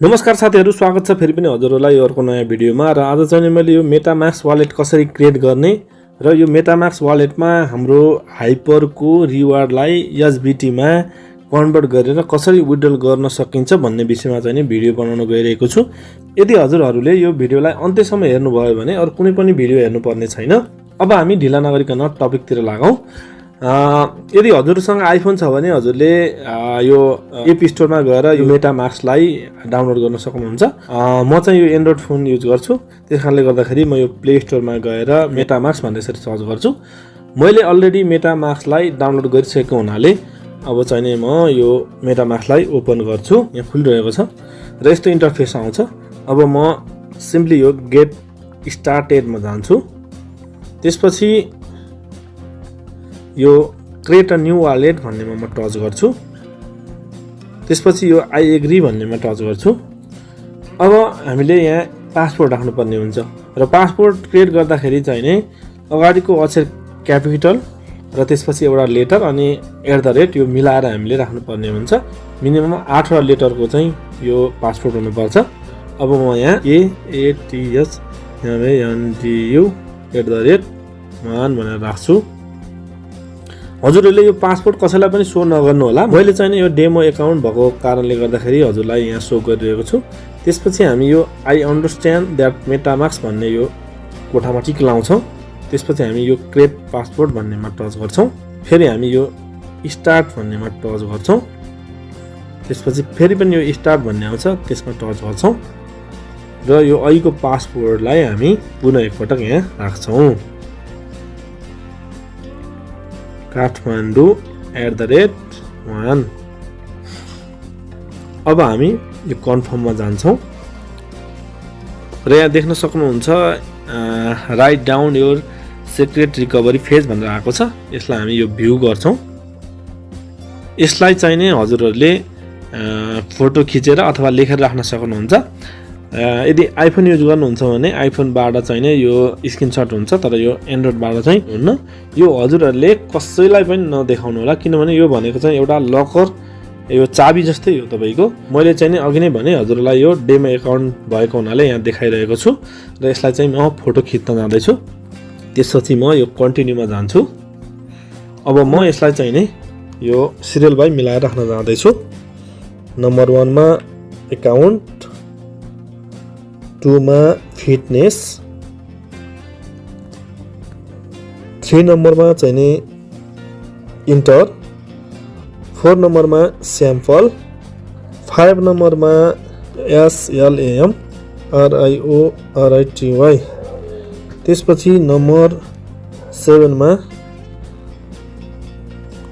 नमस्कार साथीहरू स्वागत छ फेरि पनि हजुरहरूलाई यो अर्को नयाँ भिडियोमा र आज चाहिँ मैले यो मेटामाक्स वालेट कसरी क्रिएट गर्ने र यो मेटामाक्स वालेटमा हाम्रो हाइपरको रिवार्डलाई एसबिटीमा कन्भर्ट गरेर कसरी विड्रल गर्न सकिन्छ भन्ने विषयमा चाहिँ भिडियो बनाउन गइरहेको छु। यदि हजुरहरूले यो भिडियोलाई अन्त्यसम्म हेर्नुभयो भने अरू कुनै पनि भिडियो हेर्नुपर्ने छैन। अब हामी ढिला नगरिकन टपिकतिर लागौँ। यदि हजुरसँग आइफोन छ भने हजुरले यो एप स्टोरमा गएर यो मेटामाक्सलाई डाउनलोड गर्न सक्नुहुन्छ। म चाहिँ यो एन्ड्रोइड फोन युज गर्छु। त्यस कारणले गर्दाखेरि म यो प्ले स्टोरमा गएर मेटामाक्स भन्ने यसरी सर्च गर्छु। मैले अलरेडी मेटामाक्सलाई डाउनलोड गरिसकेको हुनाले अब चाहिँ म यो मेटामाक्सलाई ओपन गर्छु। यहाँ खुलिरहेको छ र यस्तो इन्टरफेस आउँछ। अब म सिम्पली यो गेट स्टार्टेडमा जान्छु। त्यसपछि यो क्रिएट अ न्यू वालेट भन्नेमा म टच गर्छु। त्यसपछि यो आई एग्री भन्नेमा टच गर्छु। अब हामीले यहाँ पासपोर्ट राख्नुपर्ने हुन्छ र पासपोर्ट क्रिएट गर्दाखेरि चाहिँ नै अगाडिको अक्षर क्यापिटल र त्यसपछि एउटा लेटर अनि एट द रेट यो मिलाएर हामीले राख्नुपर्ने हुन्छ। मिनिमम आठवटा लेटरको चाहिँ यो पासपोर्ट हुनुपर्छ। अब म यहाँ एएटिएस एनडियु एट द रेट वान भनेर राख्छु। हजुरहरूले यो पासपोर्ट कसैलाई पनि सो नगर्नु होला। मैले चाहिँ यो डेमो एकाउन्ट भएको कारणले गर्दाखेरि हजुरलाई यहाँ सो गरिरहेको छु। त्यसपछि हामी यो आई अन्डरस्ट्यान्ड द्याट मेटामाक्स भन्ने यो कोठामा टिक लाउँछौँ। त्यसपछि हामी यो क्रेप पासपोर्ट भन्नेमा टच गर्छौँ। फेरि हामी यो स्टार्ट भन्नेमा टच गर्छौँ। त्यसपछि फेरि पनि यो स्टार्ट भन्ने आउँछ त्यसमा टच गर्छौँ। र यो अहिलेको पासपोर्टलाई हामी पुनः एकपटक यहाँ राख्छौँ। Kathmandu at the rate one अब हामी यो कन्फर्ममा जान्छौँ। र यहाँ देख्न सक्नुहुन्छ write down your secret recovery phrase भनेर आएको छ। यसलाई हामी यो भ्यू गर्छौँ। यसलाई चाहिँ नै हजुरहरूले फोटो खिचेर अथवा लेखेर राख्न सक्नुहुन्छ। यदि आइफोन युज गर्नुहुन्छ भने आइफोनबाट चाहिँ नै यो स्क्रिनसट हुन्छ तर यो एन्ड्रोइडबाट चाहिँ हुन्न। यो हजुरहरूले कसैलाई पनि नदेखाउनु होला किनभने यो भनेको चाहिँ एउटा लकर यो चाबी जस्तै हो तपाईँको। मैले चाहिँ नि अघि नै भने हजुरलाई यो डेमो एकाउन्ट भएको हुनाले यहाँ देखाइरहेको छु र यसलाई चाहिँ म फोटो खिच्न जाँदैछु। त्यसपछि म यो कन्टिन्यूमा जान्छु। अब म यसलाई चाहिँ नि यो सिरियल बाई मिलाएर राख्न जाँदैछु। नम्बर वानमा एकाउन्ट टुमा फिटनेस। थ्री नम्बरमा चाहिँ नि इन्टर। फोर नम्बरमा स्याम्पल। फाइभ नम्बरमा एसएलएएम आरआइओ आरआइटिवाई त्यसपछि नम्बर सेभेनमा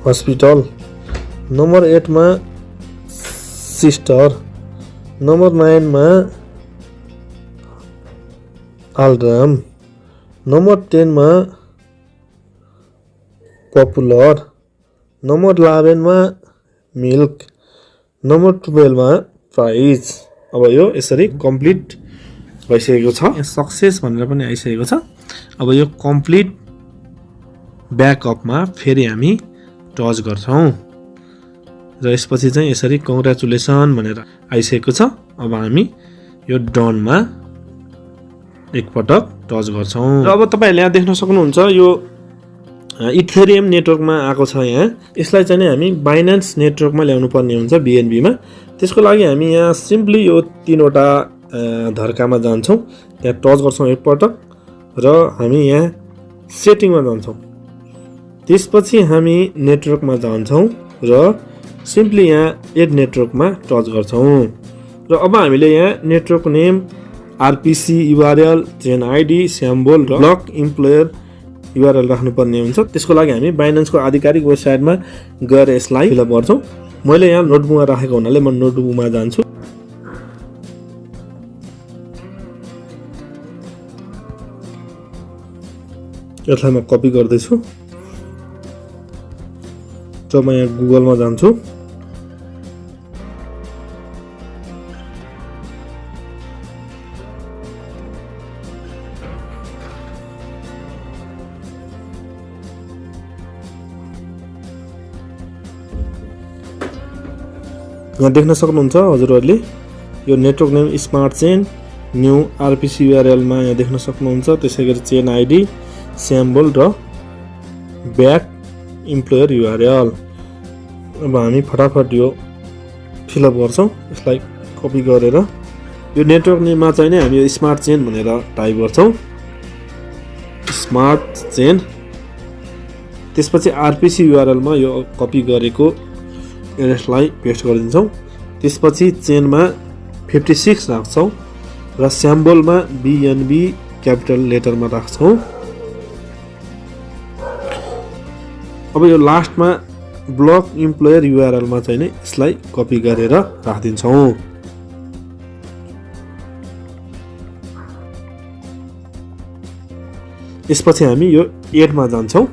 हस्पिटल। नम्बर एटमा सिस्टर। नम्बर नाइनमा आलराम नम्बर टेनमा पपुलर। नम्बर इलेभेनमा मिल्क। नम्बर टुवेल्भमा प्राइज। अब यो यसरी कम्प्लिट भइसकेको छ। सक्सेस भनेर पनि आइसकेको छ। अब यो कम्प्लिट ब्याकअपमा फेरि हामी टच गर्छौँ। र यसपछि चाहिँ यसरी कङ्ग्रेचुलेसन भनेर आइसकेको छ। अब हामी यो डनमा एकपटक टच गर्छौँ। र अब तपाईँहरूले यहाँ देख्न सक्नुहुन्छ यो इथेरियम नेटवर्कमा आएको छ यहाँ। यसलाई चाहिँ हामी बाइनेन्स नेटवर्कमा ल्याउनु पर्ने हुन्छ बिएनबीमा त्यसको लागि हामी यहाँ सिम्पली यो तिनवटा धर्कामा जान्छौँ। त्यहाँ टच गर्छौँ एकपटक र हामी यहाँ सेटिङमा जान्छौँ। त्यसपछि हामी नेटवर्कमा जान्छौँ र सिम्पली यहाँ एड नेटवर्कमा टच गर्छौँ। र अब हामीले यहाँ network name RPC URL chain ID symbol र ब्लक इम्प्लोयर युआरएल राख्नुपर्ने हुन्छ। त्यसको लागि हामी बाइनेन्सको आधिकारिक वेबसाइटमा गएर यसलाई फिलअप गर्छौँ। मैले यहाँ नोटबुकमा राखेको हुनाले म नोटबुकमा जान्छु। यसलाई म कपी गर्दैछु। र म यहाँ गुगलमा जान्छु। यहाँ देख्न सक्नुहुन्छ हजुरहरूले। यो network name smart chain new RPC युआरएलमा यहाँ देख्न सक्नुहुन्छ। त्यसै गरी चेन आइडी स्याम्बल र ब्याक इम्प्लोयर युआरएल अब हामी फटाफट यो फिलअप गर्छौँ। यसलाई कपी गरेर यो नेटवर्क नेममा चाहिँ नै हामी यो स्मार्ट चेन भनेर टाइप गर्छौँ। स्मार्ट चेन त्यसपछि आरपिसी युआरएलमा यो कपी गरेको एड्रेसलाई पेस्ट गरिदिन्छौँ। त्यसपछि चेनमा फिफ्टी सिक्स राख्छौँ र स्याम्बलमा बिएनबी क्यापिटल लेटरमा राख्छौँ। अब यो लास्टमा ब्लक इम्प्लोयर युआरएलमा चाहिँ नै यसलाई कपी गरेर राखिदिन्छौँ। यसपछि हामी यो एडमा जान्छौँ।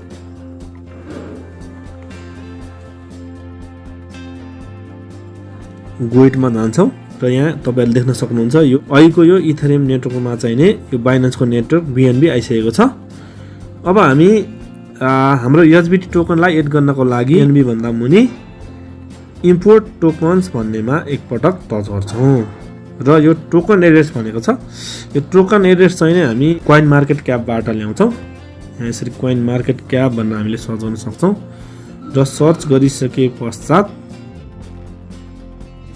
गोइटमा जान्छौँ र यहाँ तपाईँहरूले देख्न सक्नुहुन्छ यो अहिलेको यो इथेरियम नेटवर्कमा चाहिँ नै यो बाइनेन्सको नेटवर्क बिएनबी आइसकेको छ। अब हामी हाम्रो एचबिटी टोकनलाई एड गर्नको लागि एनबी भन्दा मुनि इम्पोर्ट टोकन्स भन्नेमा एकपटक टच गर्छौँ। र यो टोकन एड्रेस भनेको छ। यो टोकन एड्रेस चाहिँ नै हामी कोइन मार्केट क्यापबाट ल्याउँछौँ। यहाँ यसरी कोइन मार्केट क्याप भनेर हामीले सर्च गर्न सक्छौँ। र सर्च गरिसके पश्चात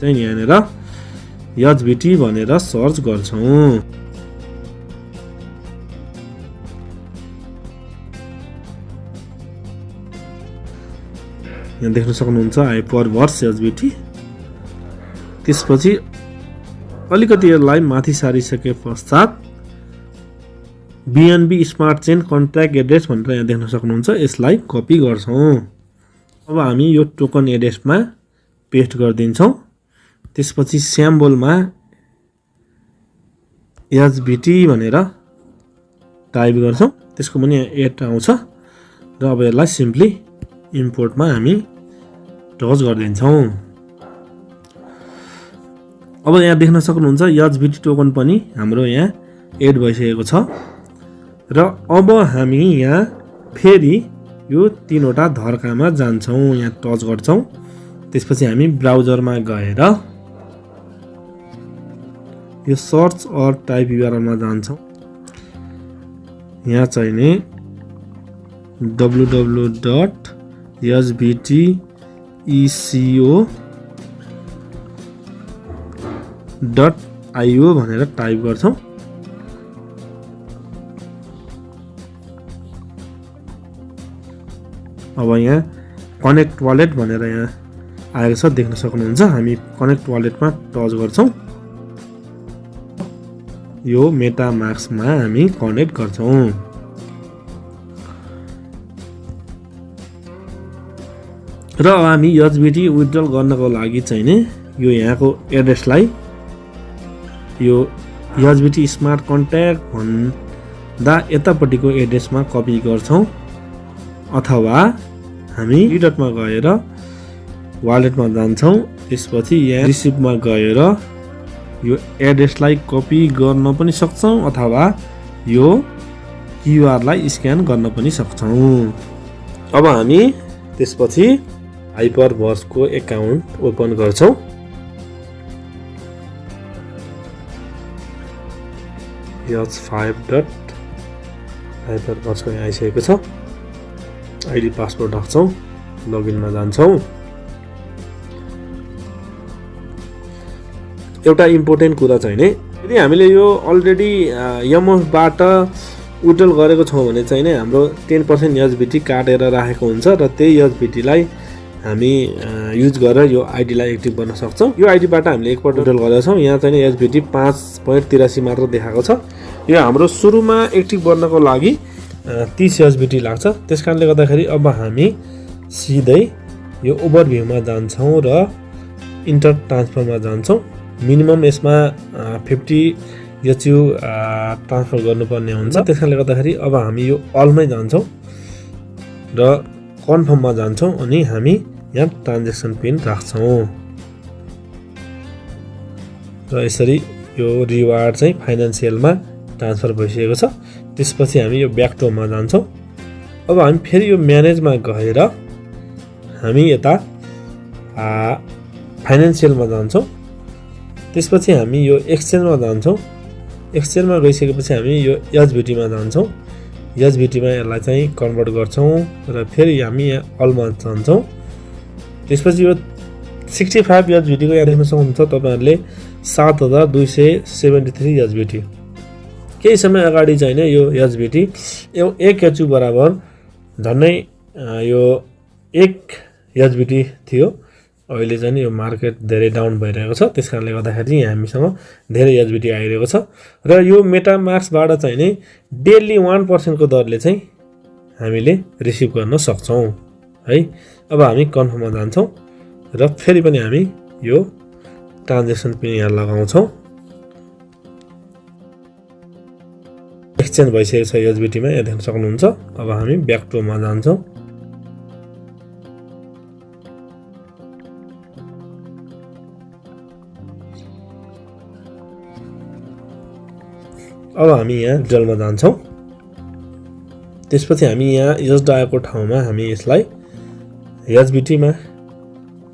चाहिँ यहाँनिर यचबिटी भनेर सर्च गर्छौँ। यहाँ देख्न सक्नुहुन्छ हाइपर भर्स एचबिटी त्यसपछि अलिकति यसलाई माथि सारिसके पश्चात BNB smart chain contract address भनेर यहाँ देख्न सक्नुहुन्छ यसलाई कपी गर्छौँ। अब हामी यो टोकन एड्रेसमा पेस्ट गरिदिन्छौँ। त्यसपछि स्याम्बोलमा एचबिटी भनेर टाइप गर्छौँ। त्यसको पनि एड आउँछ र अब यसलाई सिम्पली इम्पोर्टमा हामी टच गरिदिन्छौँ। अब यहाँ देख्न सक्नुहुन्छ एचबिटी टोकन पनि हाम्रो यहाँ एड भइसकेको छ। र अब हामी यहाँ फेरि यो तिनवटा धर्कामा जान्छौँ यहाँ टच गर्छौँ। त्यसपछि हामी ब्राउजरमा गएर यो सर्च अर टाइप युआरएलमा जान्छौँ। यहाँ चाहिँ नि W W dot HBT ECO dot IO भनेर टाइप गर्छौँ। अब यहाँ कनेक्ट वालेट भनेर यहाँ आएको छ देख्न सक्नुहुन्छ। हामी कनेक्ट वालेटमा टच गर्छौँ। यो मेटामार्क्समा हामी कनेक्ट गर्छौँ। र हामी एचबिटी विथड्रल गर्नको लागि चाहिँ नि यो यहाँको एड्रेसलाई यो एचबिटी स्मार्ट कन्ट्याक्ट भन्दा यतापट्टिको एड्रेसमा कपी गर्छौँ अथवा हामी रिडटमा गएर वालेटमा जान्छौँ त्यसपछि यहाँ रिसिभमा गएर यो एड्रेसलाई कपी गर्न पनि सक्छौँ अथवा यो क्युआरलाई स्क्यान गर्न पनि सक्छौँ। अब हामी त्यसपछि हाइपर बसको एकाउन्ट ओपन गर्छौँ। यच फाइभ डट हाइपर बसको यहाँ आइसकेको छ। आइडी पासवर्ड राख्छौँ लगइनमा जान्छौँ। एउटा इम्पोर्टेन्ट कुरा चाहिँ नि यदि हामीले यो अलरेडी यमबाट विड्रल गरेको छौँ भने चाहिँ नै हाम्रो टेन पर्सेन्ट एचबिटी काटेर राखेको हुन्छ र त्यही एचबिटीलाई हामी युज गरेर यो आइडीलाई एक्टिभ गर्न सक्छौँ। यो आइडीबाट हामीले एकपल्ट विड्रल गरेका छौँ। यहाँ चाहिँ एचबिटी पाँच पोइन्ट तिरासी मात्र देखाएको छ। यो हाम्रो सुरुमा एक्टिभ गर्नको लागि तिस एचबिटी लाग्छ। त्यस कारणले गर्दाखेरि अब हामी सिधै यो ओभरभ्यूमा जान्छौँ र इन्टर ट्रान्सफरमा जान्छौँ। मिनिमम यसमा फिफ्टी एचयु ट्रान्सफर गर्नुपर्ने हुन्छ। त्यस कारणले गर्दाखेरि अब हामी यो अलमै जान्छौँ र कन्फर्ममा जान्छौँ अनि हामी यहाँ ट्रान्जेक्सन पिन राख्छौँ। र यसरी यो रिवार्ड चाहिँ फाइनेन्सियलमा ट्रान्सफर भइसकेको छ। त्यसपछि हामी यो ब्याकटोमा जान्छौँ। अब हामी फेरि यो म्यानेजमा गएर हामी यता फाइनेन्सियलमा जान्छौँ। त्यसपछि हामी यो एक्सचेन्जमा जान्छौँ। एक्सचेन्जमा गइसकेपछि हामी यो एचबिटीमा जान्छौँ। एचबिटीमा यसलाई चाहिँ कन्भर्ट गर्छौँ र फेरि हामी यहाँ अलमा जान्छौँ। त्यसपछि यो सिक्सटी फाइभ एचबिटीको यहाँ देख्न सक्नुहुन्छ तपाईँहरूले सात हजार दुई सय सेभेन्टी थ्री एचबिटी केही समय अगाडि चाहिँ यो एचबिटी यो एक एचयु बराबर झन्डै यो एक एचबिटी थियो। अहिले चाहिँ यो मार्केट धेरै डाउन भइरहेको छ। त्यस कारणले गर्दाखेरि चाहिँ यहाँ हामीसँग धेरै एचबिटी आइरहेको छ। र यो मेटामार्क्सबाट चाहिँ नि डेली वान पर्सेन्टको दरले चाहिँ हामीले रिसिभ गर्न सक्छौँ। है अब हामी कन्फर्ममा जान्छौँ र फेरि पनि हामी यो ट्रान्जेक्सन पनि यहाँ लगाउँछौँ। एक्सचेन्ज भइसकेको छ एचबिटीमा यहाँ देख्न सक्नुहुन्छ। अब हामी ब्याक टुमा जान्छौँ। अब हामी यहाँ जलमा जान्छौँ। त्यसपछि हामी यहाँ यस डाएको ठाउँमा हामी यसलाई एचबिटीमा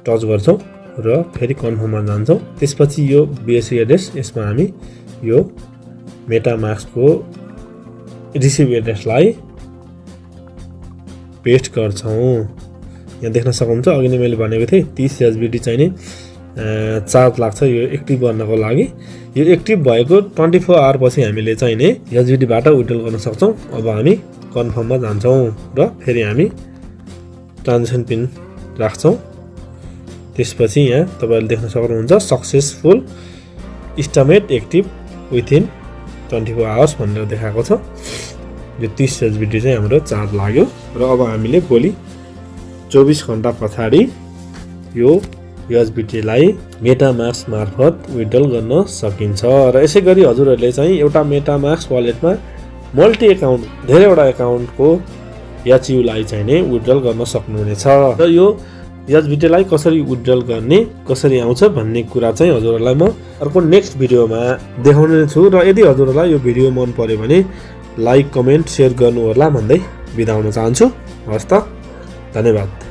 टच गर्छौँ र फेरि कन्फर्ममा जान्छौँ। त्यसपछि यो बिएससी एड्रेस यसमा हामी यो मेटामार्क्सको रिसिभ एड्रेसलाई पेस्ट गर्छौँ। यहाँ देख्न सक्नुहुन्छ अघि नै मैले भनेको थिएँ तिस एचबिटी चाहिँ नि अँ, चार्ज लाग्छ यो एक्टिभ गर्नको लागि। यो एक्टिभ भएको ट्वेन्टी फोर आवरपछि हामीले चाहिँ नि एचबिटीबाट विड्रल गर्न सक्छौँ। अब हामी कन्फर्ममा जान्छौँ र फेरि हामी ट्रान्जेक्सन पिन राख्छौँ। त्यसपछि यहाँ तपाईँहरूले देख्न सक्नुहुन्छ successful estimate active within twenty four hours भनेर देखाएको छ। यो तिस एचबिटी चाहिँ हाम्रो चार्ज लाग्यो। र अब हामीले भोलि चौबिस घन्टा पछाडि यो एचबिटीलाई मेटामार्क्स मार्फत विड्रल गर्न सकिन्छ। र यसै गरी हजुरहरूले चाहिँ एउटा मेटामार्क्स वालेटमा मल्टी एकाउन्ट धेरैवटा एकाउन्टको एचयुलाई चाहिँ नै विड्रल गर्न सक्नुहुनेछ। र यो एचबिटीलाई कसरी विड्रल गर्ने कसरी आउँछ भन्ने कुरा चाहिँ हजुरहरूलाई म अर्को नेक्स्ट भिडियोमा देखाउने छु र यदि हजुरहरूलाई यो भिडियो मन पर्यो भने लाइक कमेन्ट सेयर गर्नु होला भन्दै बिदा हुन चाहन्छु। हवस् त धन्यवाद।